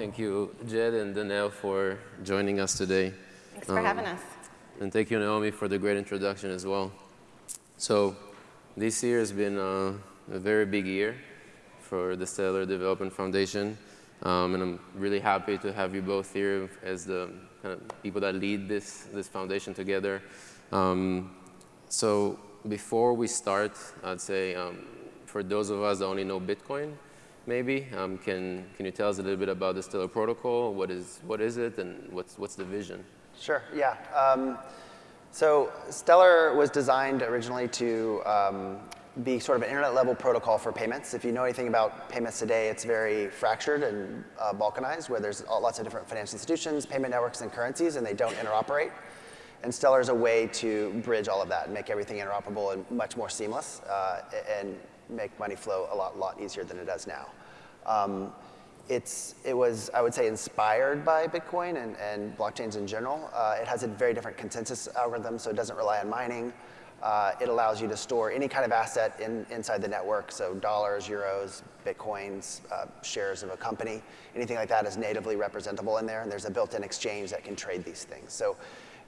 Thank you, Jed and Denelle, for joining us today. Thanks for um, having us. And thank you, Naomi, for the great introduction as well. So this year has been uh, a very big year for the Stellar Development Foundation. Um, and I'm really happy to have you both here as the kind of people that lead this, this foundation together. Um, so before we start, I'd say um, for those of us that only know Bitcoin, maybe, um, can, can you tell us a little bit about the Stellar protocol? What is, what is it and what's, what's the vision? Sure, yeah. Um, so Stellar was designed originally to um, be sort of an internet level protocol for payments. If you know anything about payments today, it's very fractured and uh, balkanized where there's lots of different financial institutions, payment networks, and currencies, and they don't interoperate. And Stellar is a way to bridge all of that and make everything interoperable and much more seamless uh, and make money flow a lot, lot easier than it does now. Um, it's, it was, I would say, inspired by Bitcoin and, and blockchains in general. Uh, it has a very different consensus algorithm, so it doesn't rely on mining. Uh, it allows you to store any kind of asset in, inside the network, so dollars, euros, bitcoins, uh, shares of a company, anything like that is natively representable in there, and there's a built-in exchange that can trade these things. So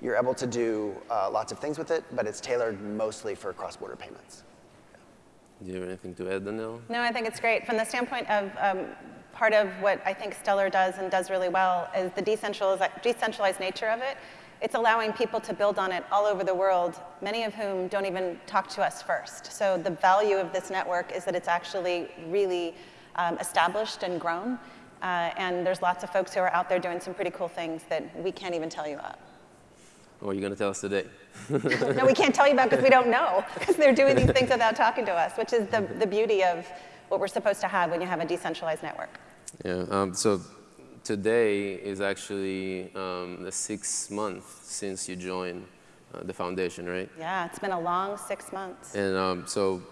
you're able to do uh, lots of things with it, but it's tailored mostly for cross-border payments. Do you have anything to add, Denelle? No, I think it's great. From the standpoint of um, part of what I think Stellar does and does really well is the decentralized, decentralized nature of it it's allowing people to build on it all over the world, many of whom don't even talk to us first. So the value of this network is that it's actually really um, established and grown. Uh, and there's lots of folks who are out there doing some pretty cool things that we can't even tell you about. What are you going to tell us today? no, we can't tell you about because we don't know, because they're doing these things without talking to us, which is the, the beauty of what we're supposed to have when you have a decentralized network. Yeah, um, so today is actually um, the sixth month since you joined uh, the foundation, right? Yeah, it's been a long six months. And um, so,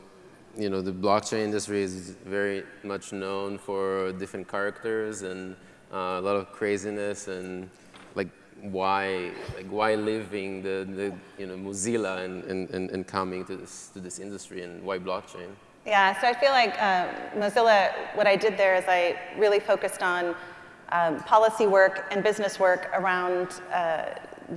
you know, the blockchain industry is very much known for different characters and uh, a lot of craziness and why, like why living the, the you know, Mozilla and, and, and coming to this, to this industry and why blockchain? Yeah, so I feel like uh, Mozilla, what I did there is I really focused on um, policy work and business work around uh,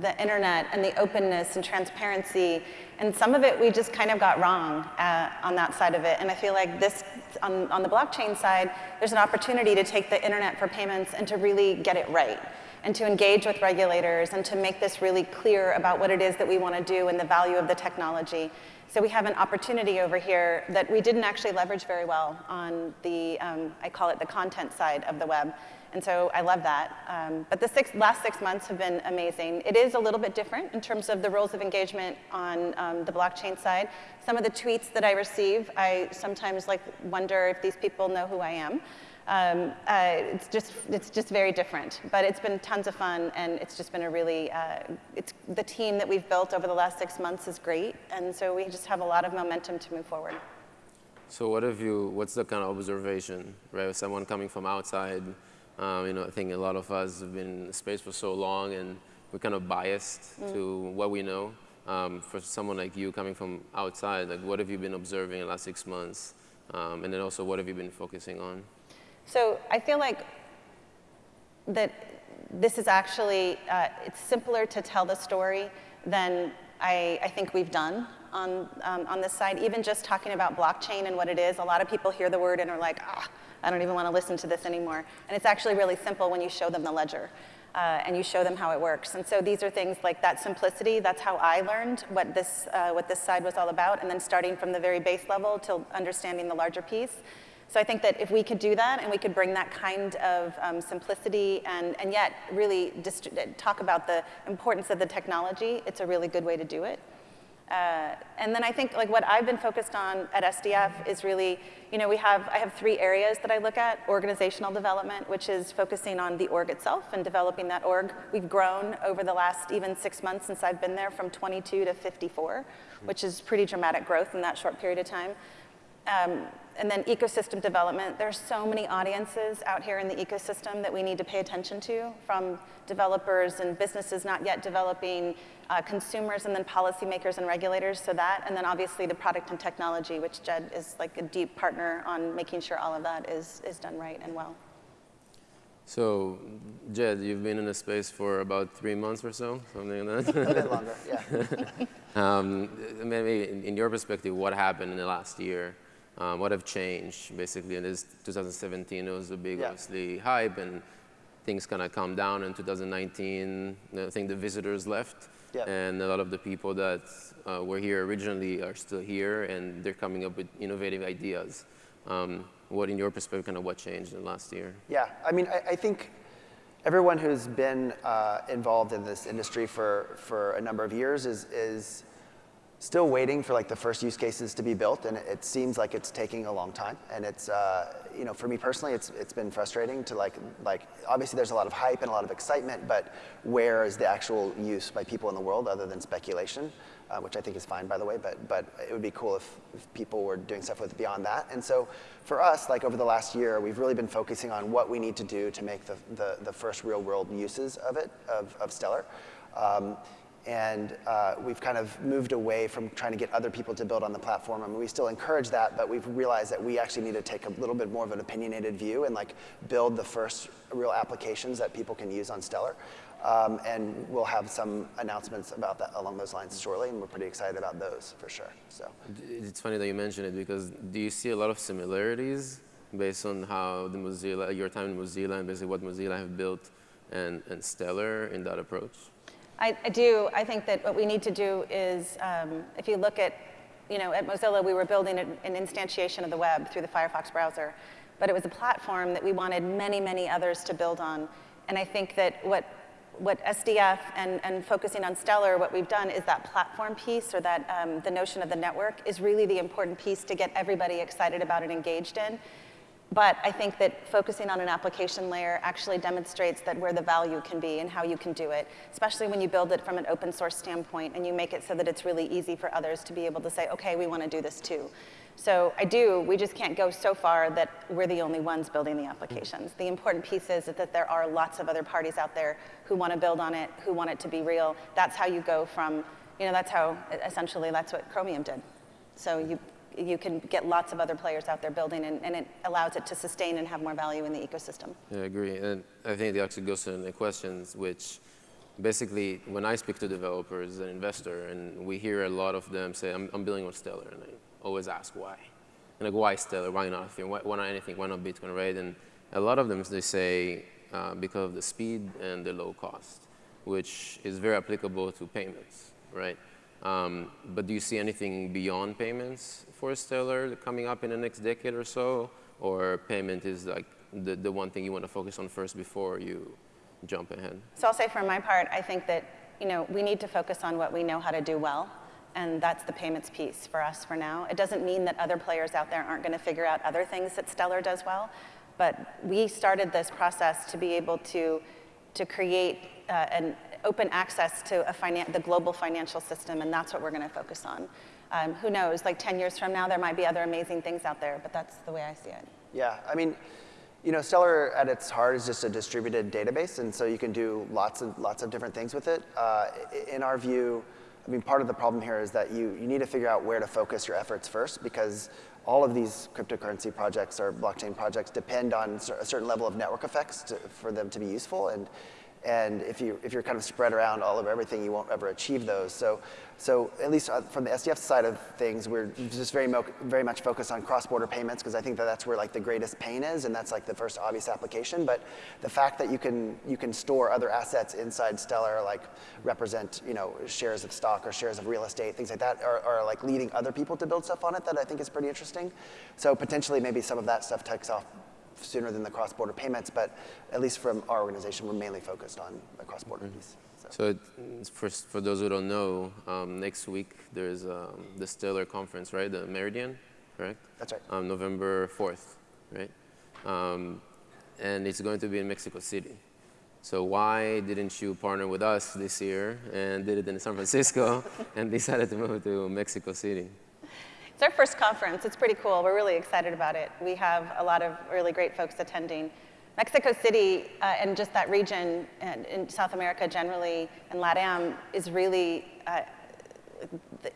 the internet and the openness and transparency. And some of it we just kind of got wrong uh, on that side of it. And I feel like this, on, on the blockchain side, there's an opportunity to take the internet for payments and to really get it right and to engage with regulators and to make this really clear about what it is that we want to do and the value of the technology. So we have an opportunity over here that we didn't actually leverage very well on the, um, I call it the content side of the web. And so I love that. Um, but the six, last six months have been amazing. It is a little bit different in terms of the rules of engagement on um, the blockchain side. Some of the tweets that I receive, I sometimes like wonder if these people know who I am. Um, uh, it's just it's just very different, but it's been tons of fun, and it's just been a really uh, it's the team that we've built over the last six months is great, and so we just have a lot of momentum to move forward. So what have you? What's the kind of observation, right? Someone coming from outside um, you know, I think a lot of us have been in space for so long and we're kind of biased mm. to what we know. Um, for someone like you coming from outside, like what have you been observing in the last six months? Um, and then also what have you been focusing on? So I feel like that this is actually, uh, it's simpler to tell the story than I, I think we've done on, um, on this side. Even just talking about blockchain and what it is, a lot of people hear the word and are like, ah, I don't even want to listen to this anymore. And it's actually really simple when you show them the ledger. Uh, and you show them how it works. And so these are things like that simplicity, that's how I learned what this, uh, what this side was all about, and then starting from the very base level to understanding the larger piece. So I think that if we could do that and we could bring that kind of um, simplicity and, and yet really talk about the importance of the technology, it's a really good way to do it. Uh, and then I think like what I've been focused on at SDF is really, you know, we have, I have three areas that I look at. Organizational development, which is focusing on the org itself and developing that org. We've grown over the last even six months since I've been there from 22 to 54, which is pretty dramatic growth in that short period of time. Um, and then ecosystem development. There's so many audiences out here in the ecosystem that we need to pay attention to, from developers and businesses not yet developing, uh, consumers and then policymakers and regulators, so that, and then obviously the product and technology, which Jed is like a deep partner on making sure all of that is, is done right and well. So, Jed, you've been in the space for about three months or so, something like that. A bit longer, yeah. um, maybe in, in, your perspective, what happened in the last year? Um, what have changed? Basically, in this 2017, it was a big, yeah. obviously, hype, and things kind of calmed down. In 2019, I think the visitors left, yeah. and a lot of the people that uh, were here originally are still here, and they're coming up with innovative ideas. Um, what, in your perspective, kind of what changed in the last year? Yeah, I mean, I, I think everyone who's been uh, involved in this industry for, for a number of years is, is still waiting for like the first use cases to be built, and it, seems like it's taking a long time. And it's, uh, you know, for me personally, it's, it's been frustrating to like, like, obviously there's a lot of hype and a lot of excitement, but where is the actual use by people in the world other than speculation? uh, which I think is fine, by the way, but, but it would be cool if, if, people were doing stuff with beyond that. And so for us, like over the last year, we've really been focusing on what we need to do to make the, the, the first real world uses of it, of, of Stellar. Um, and uh, we've kind of moved away from trying to get other people to build on the platform. I mean, we still encourage that, but we've realized that we actually need to take a little bit more of an opinionated view and like build the first real applications that people can use on Stellar. Um, and we'll have some announcements about that along those lines shortly, and we're pretty excited about those for sure. So it's funny that you mention it because do you see a lot of similarities based on how the Mozilla, your time in Mozilla, and basically what Mozilla have built and, and Stellar in that approach? I, I do. I think that what we need to do is, um, if you look at, you know, at Mozilla, we were building an, an instantiation of the web through the Firefox browser, but it was a platform that we wanted many, many others to build on. And I think that what what SDF and, and focusing on Stellar, what we've done is that platform piece or that um, the notion of the network is really the important piece to get everybody excited about and engaged in. But I think that focusing on an application layer actually demonstrates that where the value can be and how you can do it, especially when you build it from an open source standpoint and you make it so that it's really easy for others to be able to say, okay, we want to do this too. So I do, we just can't go so far that we're the only ones building the applications. The important piece is that there are lots of other parties out there who want to build on it, who want it to be real. That's how you go from, you know, that's how, essentially, that's what Chromium did. So you, you can get lots of other players out there building, and, and it allows it to sustain and have more value in the ecosystem. Yeah, I agree. And I think it actually goes to the questions, which basically, when I speak to developers and investor, and we hear a lot of them say, I'm, I'm building on Stellar, and I, always ask why. And like, why Stellar? Why not Why, why not anything? Why not Bitcoin, right? And a lot of them, they say, uh, because of the speed and the low cost, which is very applicable to payments, right? Um, but do you see anything beyond payments for Stellar coming up in the next decade or so? Or payment is like the, the one thing you want to focus on first before you jump ahead? So I'll say for my part, I think that you know, we need to focus on what we know how to do well and that's the payments piece for us for now. It doesn't mean that other players out there aren't going to figure out other things that Stellar does well, but we started this process to be able to, to create uh, an open access to a the global financial system, and that's what we're going to focus on. Um, who knows, like 10 years from now, there might be other amazing things out there, but that's the way I see it. Yeah, I mean, you know, Stellar at its heart is just a distributed database, and so you can do lots of, lots of different things with it. Uh, in our view, I mean, part of the problem here is that you, you need to figure out where to focus your efforts first because all of these cryptocurrency projects or blockchain projects depend on a certain level of network effects to, for them to be useful. And and if, you, if you're kind of spread around all over everything, you won't ever achieve those. So, so at least uh, from the SDF side of things, we're just very, very much focused on cross-border payments because I think that that's where like the greatest pain is, and that's like the first obvious application. But the fact that you can, you can store other assets inside Stellar, like represent you know, shares of stock or shares of real estate, things like that, are, are like leading other people to build stuff on it that I think is pretty interesting. So potentially maybe some of that stuff takes off sooner than the cross-border payments, but at least from our organization, we're mainly focused on the cross-border mm-hmm. piece. So, so for, for those who don't know, um, next week there's um, the Stellar conference, right? The Meridian, correct? That's right. Um, November 4th, right? Um, and it's going to be in Mexico City. So why didn't you partner with us this year and did it in San Francisco and decided to move to Mexico City? It's our first conference. It's pretty cool. We're really excited about it. We have a lot of really great folks attending. Mexico City uh, and just that region and in South America generally and LATAM is really uh,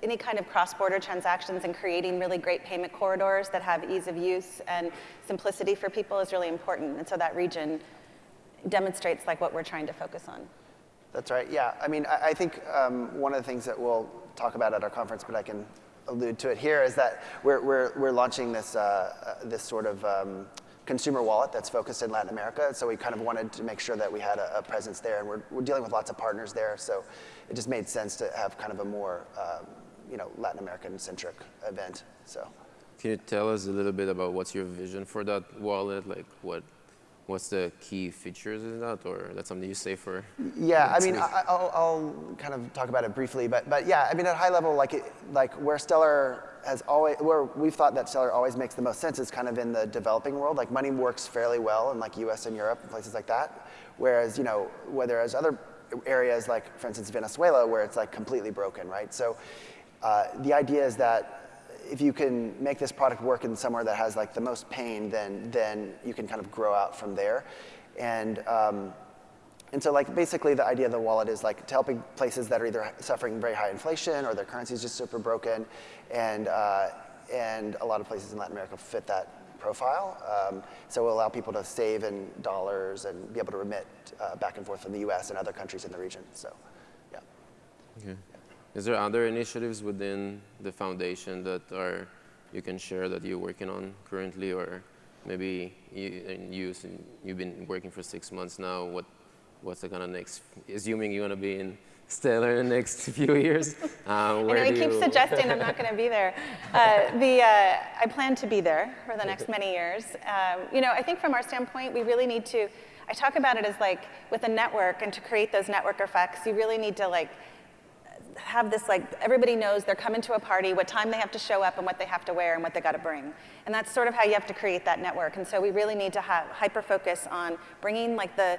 any kind of cross-border transactions and creating really great payment corridors that have ease of use and simplicity for people is really important. And so that region demonstrates like what we're trying to focus on. That's right. Yeah. I mean, I, I think um, one of the things that we'll talk about at our conference, but I can allude to it here, is that we're, we're, we're launching this, uh, uh, this sort of um, consumer wallet that's focused in Latin America. So we kind of wanted to make sure that we had a, a, presence there, and we're, we're dealing with lots of partners there. So it just made sense to have kind of a more, um, you know, Latin American-centric event. So. Can you tell us a little bit about what's your vision for that wallet? Like what what's the key features in that, or that's something you say for? Yeah, I mean, I, will I'll kind of talk about it briefly, but but yeah, I mean, at high level, like it, like where Stellar has always, where we've thought that Stellar always makes the most sense is kind of in the developing world. Like money works fairly well in like U.S. and Europe and places like that, whereas you know, whereas other areas like, for instance, Venezuela, where it's like completely broken, right? So uh, the idea is that if you can make this product work in somewhere that has like the most pain, then, then you can kind of grow out from there. And, um, and so like basically the idea of the wallet is like to helping places that are either suffering very high inflation or their currency is just super broken. And, uh, and a lot of places in Latin America fit that profile. Um, so we'll allow people to save in dollars and be able to remit uh, back and forth from the US and other countries in the region. So, yeah. Okay. Is there other initiatives within the foundation that are you can share that you're working on currently, or maybe you, you you've been working for six months now? What what's the kind of next? Assuming you're gonna be in Stellar in the next few years. Uh, where I know he keeps suggesting I'm not going to be there. Uh, the, uh, I plan to be there for the next many years. Um, you know, I think from our standpoint, we really need to, I talk about it as like with a network and to create those network effects, you really need to like have this like, everybody knows they're coming to a party, what time they have to show up and what they have to wear and what they got to bring. And that's sort of how you have to create that network. And so we really need to have hyper focus on bringing like the,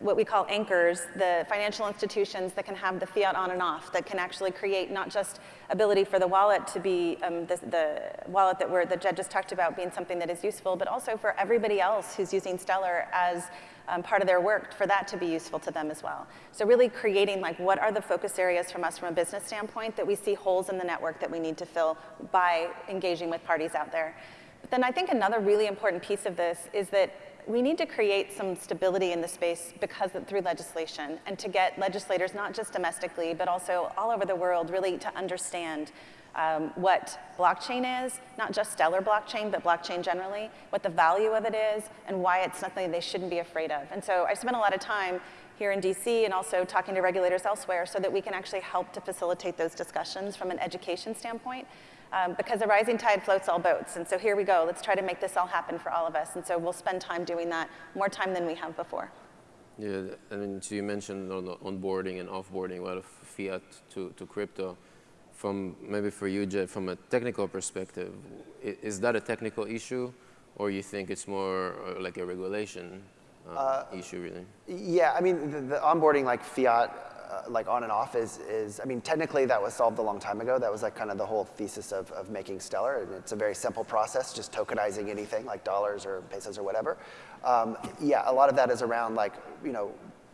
what we call anchors, the financial institutions that can have the fiat on and off, that can actually create not just ability for the wallet to be um, the, the, wallet that we're, that Jed just talked about being something that is useful, but also for everybody else who's using Stellar as um, part of their work for that to be useful to them as well. So really creating like what are the focus areas from us from a business standpoint that we see holes in the network that we need to fill by engaging with parties out there. But then I think another really important piece of this is that we need to create some stability in the space because of, through legislation and to get legislators not just domestically but also all over the world really to understand um, what blockchain is, not just Stellar blockchain, but blockchain generally, what the value of it is, and why it's something they shouldn't be afraid of. And so I spent a lot of time here in DC and also talking to regulators elsewhere so that we can actually help to facilitate those discussions from an education standpoint. Um, because a rising tide floats all boats. And so here we go. Let's try to make this all happen for all of us. And so we'll spend time doing that, more time than we have before. Yeah, I mean, so you mentioned on onboarding and offboarding a lot of fiat to, to crypto from maybe for you, Jed, from a technical perspective, is that a technical issue, or you think it's more uh, like a regulation uh, uh, issue, really? Yeah, I mean, the, the onboarding like fiat, uh, like on and off is, is, I mean, technically that was solved a long time ago. That was like kind of the whole thesis of, of making Stellar, and it's a very simple process, just tokenizing anything like dollars or pesos or whatever. Um, yeah, a lot of that is around like, you know,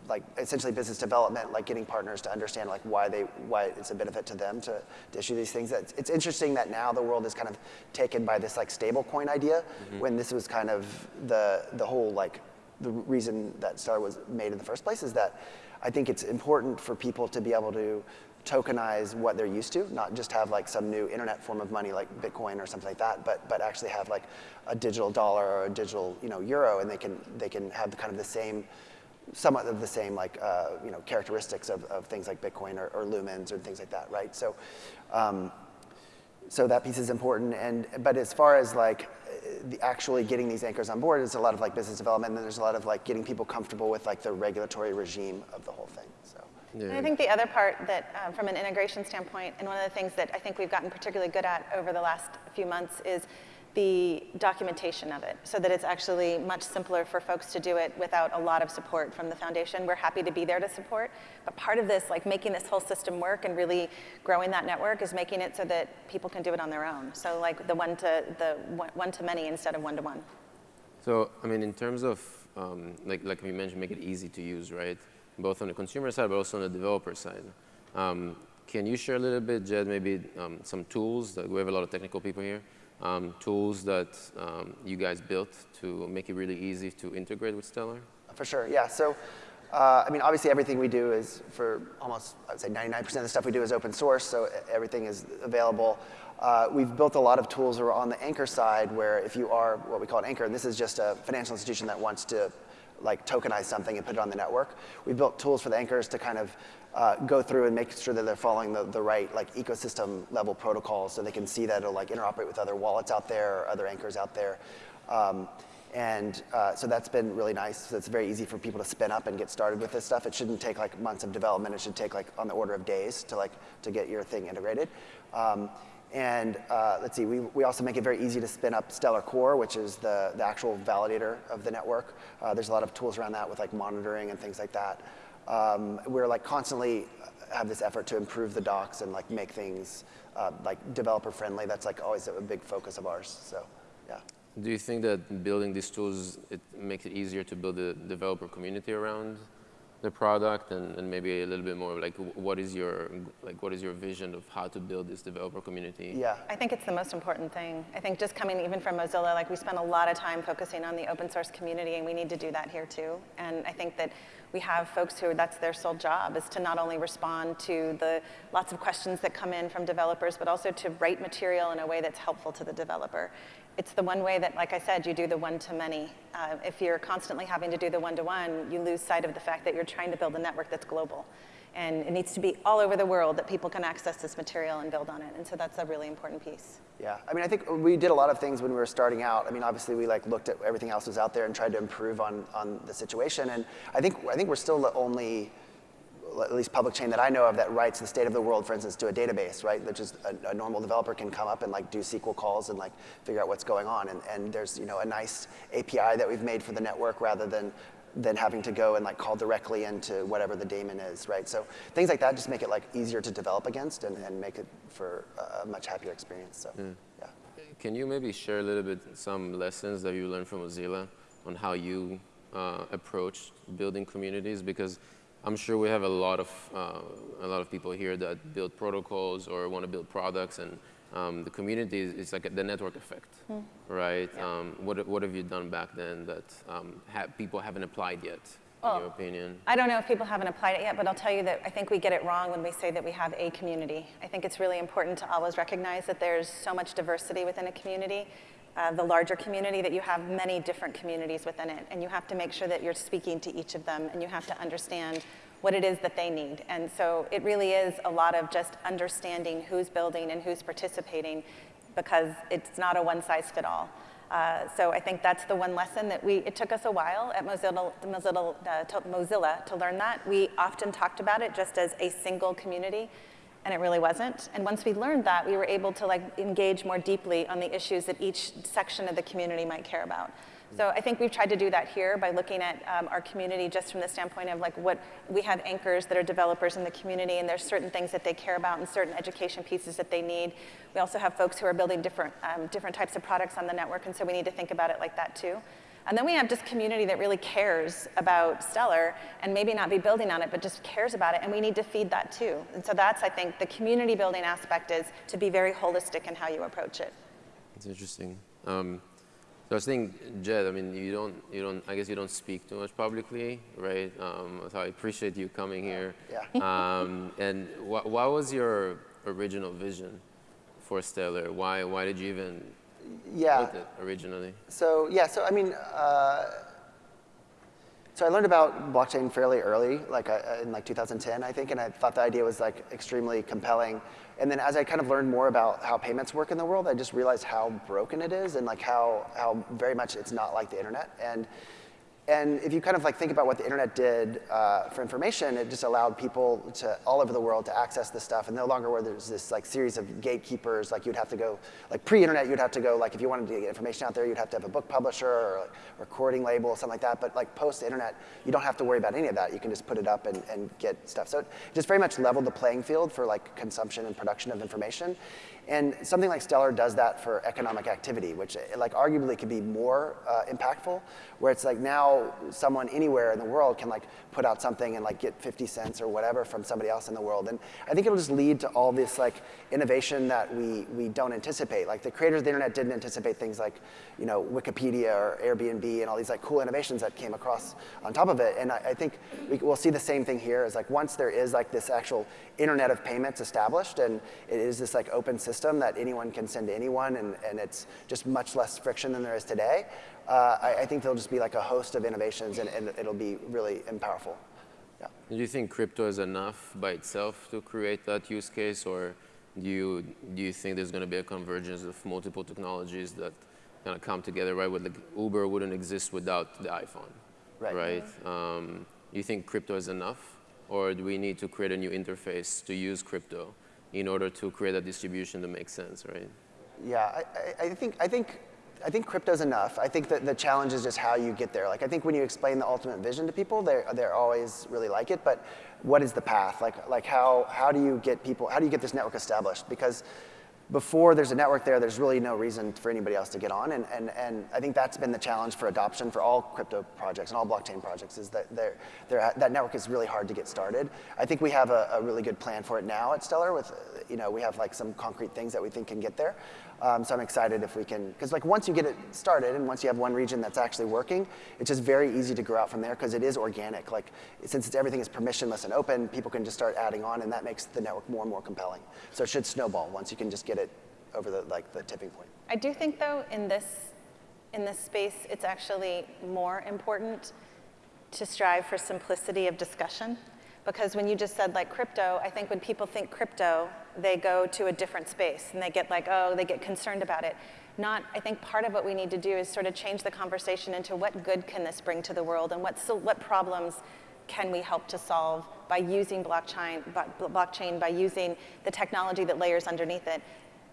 like essentially business development, like getting partners to understand like why they why it's a benefit to them to, to issue these things. It's, it's interesting that now the world is kind of taken by this like stable coin idea mm-hmm. when this was kind of the the whole like the reason that Star was made in the first place is that I think it's important for people to be able to tokenize what they're used to, not just have like some new internet form of money like Bitcoin or something like that, but but actually have like a digital dollar or a digital you know euro, and they can they can have kind of the same somewhat of the same like uh, you know characteristics of, of things like Bitcoin or, or, lumens or things like that, right? So, um, so that piece is important. And but as far as like the actually getting these anchors on board, there's a lot of like business development, and then there's a lot of like getting people comfortable with like the regulatory regime of the whole thing. So. Yeah. And I think the other part that, um, from an integration standpoint, and one of the things that I think we've gotten particularly good at over the last few months is the documentation of it so that it's actually much simpler for folks to do it without a lot of support from the foundation. We're happy to be there to support, but part of this, like making this whole system work and really growing that network is making it so that people can do it on their own. So like the one to, the one to many instead of one to one. So, I mean, in terms of, um, like, like we mentioned, make it easy to use, right? Both on the consumer side, but also on the developer side. Um, can you share a little bit, Jed, maybe um, some tools? That we have a lot of technical people here um, tools that um, you guys built to make it really easy to integrate with Stellar? For sure, yeah. So, uh, I mean, obviously everything we do is for almost, I would say 99% of the stuff we do is open source, so everything is available. Uh, we've built a lot of tools are on the anchor side where if you are what we call an anchor, and this is just a financial institution that wants to like tokenize something and put it on the network. We've built tools for the anchors to kind of uh, go through and make sure that they're following the, the right like ecosystem level protocols so they can see that it'll like interoperate with other wallets out there or other anchors out there. Um, and uh, so that's been really nice. So it's very easy for people to spin up and get started with this stuff. It shouldn't take like months of development. It should take like on the order of days to like to get your thing integrated. Um, and uh, let's see, we, we also make it very easy to spin up Stellar Core, which is the, the actual validator of the network. Uh, there's a lot of tools around that with like monitoring and things like that. Um, we're like constantly have this effort to improve the docs and like make things uh, like developer friendly. That's like always a big focus of ours. So, yeah. Do you think that building these tools it makes it easier to build a developer community around the product and, and maybe a little bit more like what is your like what is your vision of how to build this developer community? Yeah. I think it's the most important thing. I think just coming even from mozilla like we spend a lot of time focusing on the open source community and we need to do that here too. And i think that we have folks who that's their sole job is to not only respond to the lots of questions that come in from developers but also to write material in a way that's helpful to the developer it's the one way that, like I said, you do the one-to-many. Uh, if you're constantly having to do the one-to-one, you lose sight of the fact that you're trying to build a network that's global. And it needs to be all over the world that people can access this material and build on it. And so that's a really important piece. Yeah, I mean, I think we did a lot of things when we were starting out. I mean, obviously we like looked at everything else was out there and tried to improve on, on the situation. And I think, I think we're still the only at least public chain that I know of that writes the state of the world, for instance, to a database, right? That just a, a, normal developer can come up and like do SQL calls and like figure out what's going on. And, and there's you know a nice API that we've made for the network rather than than having to go and like call directly into whatever the daemon is, right? So things like that just make it like easier to develop against and, and make it for a much happier experience. So mm. yeah. Can you maybe share a little bit some lessons that you learned from Mozilla on how you uh, approach building communities? Because I'm sure we have a lot of uh, a lot of people here that build protocols or want to build products, and um, the community is, like the network effect, mm. right? Yeah. Um, what what have you done back then that um, ha people haven't applied yet? Well, in your opinion? I don't know if people haven't applied it yet, but I'll tell you that I think we get it wrong when we say that we have a community. I think it's really important to always recognize that there's so much diversity within a community uh, the larger community that you have many different communities within it. And you have to make sure that you're speaking to each of them and you have to understand what it is that they need. And so it really is a lot of just understanding who's building and who's participating because it's not a one size fit all. Uh, so I think that's the one lesson that we, it took us a while at Mozilla, Mozilla, uh, to, Mozilla to learn that. We often talked about it just as a single community and it really wasn't. And once we learned that, we were able to like engage more deeply on the issues that each section of the community might care about. So I think we've tried to do that here by looking at um, our community just from the standpoint of like what we have anchors that are developers in the community and there's certain things that they care about and certain education pieces that they need. We also have folks who are building different, um, different types of products on the network and so we need to think about it like that too. And then we have just community that really cares about Stellar and maybe not be building on it, but just cares about it, and we need to feed that too. And so that's, I think, the community building aspect is to be very holistic in how you approach it. It's interesting. Um, so I was thinking, Jed, I mean, you don't, you don't, I guess you don't speak too much publicly, right? Um, so I appreciate you coming here. Yeah. Um, and wh what was your original vision for Stellar? Why, why did you even yeah. originally? So yeah, so I mean, uh, so I learned about blockchain fairly early, like uh, in like 2010, I think, and I thought the idea was like extremely compelling. And then as I kind of learned more about how payments work in the world, I just realized how broken it is and like how how very much it's not like the internet. And and if you kind of like think about what the internet did uh, for information, it just allowed people to all over the world to access this stuff, and no longer where there's this like series of gatekeepers. Like you'd have to go, like pre-internet, you'd have to go, like if you wanted to get information out there, you'd have to have a book publisher or like, recording label, or something like that. But like post-internet, you don't have to worry about any of that. You can just put it up and, and get stuff. So it just very much leveled the playing field for like consumption and production of information. And something like Stellar does that for economic activity, which like arguably could be more uh, impactful, where it's like now someone anywhere in the world can like put out something and like get 50 cents or whatever from somebody else in the world. And I think it'll just lead to all this like innovation that we, we don't anticipate. Like the creators of the internet didn't anticipate things like, you know, Wikipedia or Airbnb and all these like cool innovations that came across on top of it. And I, I think we, we'll see the same thing here is like once there is like this actual internet of payments established and it is this like open system that anyone can send to anyone and, and it's just much less friction than there is today, uh, I, I think there'll just be like a host of innovations and, and it'll be really powerful. Yeah. Do you think crypto is enough by itself to create that use case, or do you do you think there's going to be a convergence of multiple technologies that kind of come together, right? With like Uber wouldn't exist without the iPhone, Right. right? Um, you think crypto is enough, or do we need to create a new interface to use crypto in order to create a distribution that makes sense, right? Yeah, I, I, I think I think I think crypto's enough. I think that the challenge is just how you get there. Like I think when you explain the ultimate vision to people, they they always really like it. But what is the path? Like like how how do you get people? How do you get this network established? Because before there's a network there, there's really no reason for anybody else to get on. And, and, and I think that's been the challenge for adoption for all crypto projects and all blockchain projects is that they're, they're, that network is really hard to get started. I think we have a, a really good plan for it now at Stellar with, you know, we have like some concrete things that we think can get there. Um, so I'm excited if we can, because like once you get it started and once you have one region that's actually working, it's just very easy to grow out from there because it is organic. Like since it's, everything is permissionless and open, people can just start adding on and that makes the network more and more compelling. So it should snowball once you can just get it over the, like, the tipping point. I do think, though, in this, in this space, it's actually more important to strive for simplicity of discussion. Because when you just said like crypto, I think when people think crypto, they go to a different space and they get like, oh, they get concerned about it. Not, I think part of what we need to do is sort of change the conversation into what good can this bring to the world and what, so, what problems can we help to solve by using blockchain, blockchain, by using the technology that layers underneath it.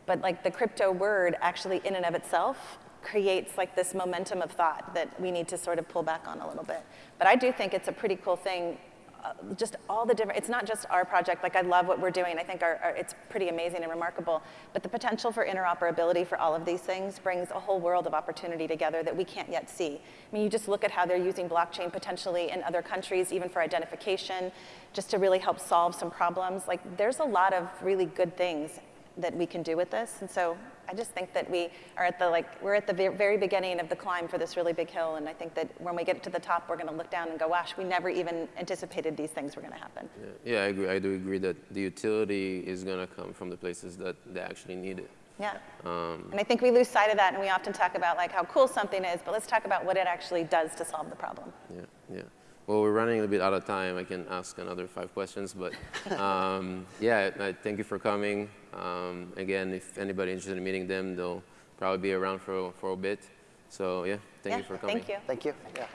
But like the crypto word actually in and of itself creates like this momentum of thought that we need to sort of pull back on a little bit. But I do think it's a pretty cool thing. Uh, just all the different, it's not just our project, like I love what we're doing. I think our, our, it's pretty amazing and remarkable. But the potential for interoperability for all of these things brings a whole world of opportunity together that we can't yet see. I mean, you just look at how they're using blockchain potentially in other countries, even for identification, just to really help solve some problems. Like there's a lot of really good things that we can do with this. And so I just think that we are at the like we're at the very beginning of the climb for this really big hill, and I think that when we get to the top, we're going to look down and go, "Gosh, we never even anticipated these things were going to happen." Yeah, yeah, I agree. I do agree that the utility is going to come from the places that they actually need it. Yeah. Um, and I think we lose sight of that, and we often talk about like how cool something is, but let's talk about what it actually does to solve the problem. Yeah, yeah. Well, we're running a bit out of time. I can ask another five questions, but um, yeah, I, thank you for coming. Um, again, if anybody interested in meeting them, they'll probably be around for, for a bit. So yeah, thank yeah, you for coming. Thank you. Thank you. Yeah.